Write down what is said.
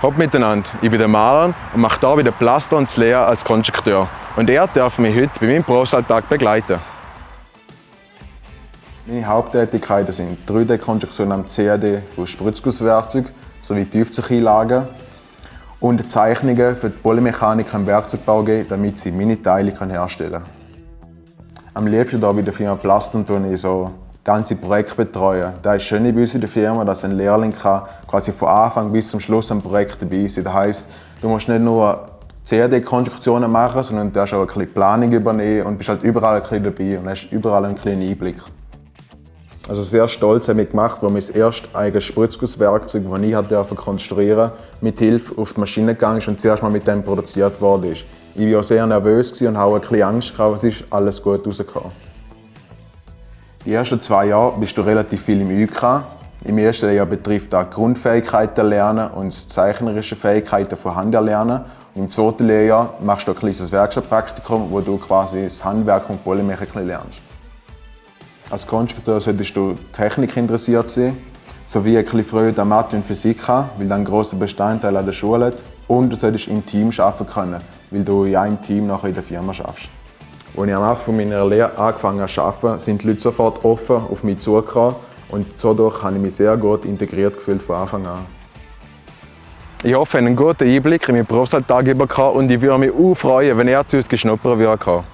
Hopp miteinander, ich bin der Maler und mache hier bei der Plaster und Lehre als Konstrukteur. Und er darf mich heute bei meinem Berufsalltag begleiten. Meine Haupttätigkeiten sind 3D-Konstruktion am CAD von Spritzgusswerkzeug sowie Tiefzugeinlagen und Zeichnungen für die Polymechanik im Werkzeugbau geben, damit sie meine Teile herstellen können. Am liebsten hier bei der Firma Plaston tue ich so ganze Projekt betreuen. Das ist schön bei uns in der Firma, dass ein Lehrling kann quasi von Anfang bis zum Schluss am Projekt dabei sein Das heisst, du musst nicht nur CAD-Konstruktionen machen, sondern du darfst auch ein bisschen Planung übernehmen und bist halt überall ein bisschen dabei und hast überall einen kleinen Einblick. Also sehr stolz haben wir gemacht, wo wir das erste eigenes Spritzgusswerkzeug, das ich durfte konstruieren mit Hilfe auf die Maschine gegangen ist und zuerst mal mit dem produziert worden ist. Ich war auch sehr nervös und auch ein bisschen Angst, aber es ist alles gut rausgekommen. Die ersten zwei Jahre bist du relativ viel im UK. Im ersten Jahr betrifft das Grundfähigkeiten lernen und das zeichnerische Fähigkeiten von Hand erlernen. Im zweiten Lehrjahr machst du ein kleines Werkstattpraktikum, wo du quasi das Handwerk und Polymechik lernst. Als Konstrukteur solltest du Technik interessiert sein, sowie ein bisschen Freude an Mathe und Physik haben, weil das ein grosser Bestandteil an der Schule hat. Und du solltest im Team arbeiten können, weil du in einem Team nachher in der Firma arbeitest. Als ich am Anfang meiner Lehre angefangen habe zu arbeiten, sind die Leute sofort offen auf mich zugekommen und dadurch habe ich mich sehr gut integriert gefühlt von Anfang an. Ich hoffe, einen guten Einblick in meinen Berufsalltag bekommen und ich würde mich auch freuen, wenn er zu uns geschnuppert würde.